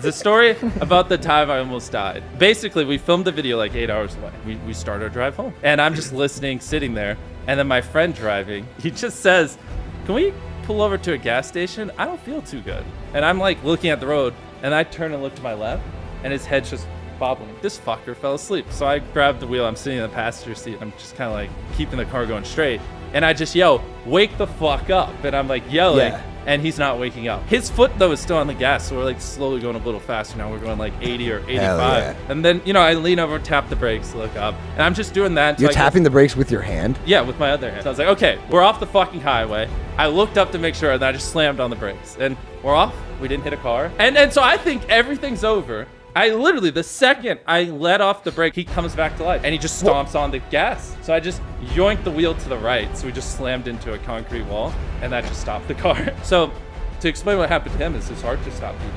It's a story about the time I almost died. Basically, we filmed the video like eight hours away. We, we start our drive home. And I'm just listening, sitting there. And then my friend driving, he just says, Can we pull over to a gas station? I don't feel too good. And I'm like looking at the road, and I turn and look to my left, and his head's just bobbling. This fucker fell asleep. So I grabbed the wheel. I'm sitting in the passenger seat. I'm just kind of like keeping the car going straight. And I just yell, Wake the fuck up. And I'm like yelling. Yeah. And he's not waking up. His foot though is still on the gas, so we're like slowly going a little faster now. We're going like 80 or 85. yeah. And then you know I lean over, tap the brakes, look up, and I'm just doing that. You're I tapping the brakes with your hand. yeah, with my other hand. So I was like, okay, we're off the fucking highway. I looked up to make sure, and I just slammed on the brakes. And we're off. We didn't hit a car. And and so I think everything's over. I literally, the second I let off the brake, he comes back to life, and he just stomps on the gas. So I just yoinked the wheel to the right, so we just slammed into a concrete wall, and that just stopped the car. So to explain what happened to him is his heart just stopped beating.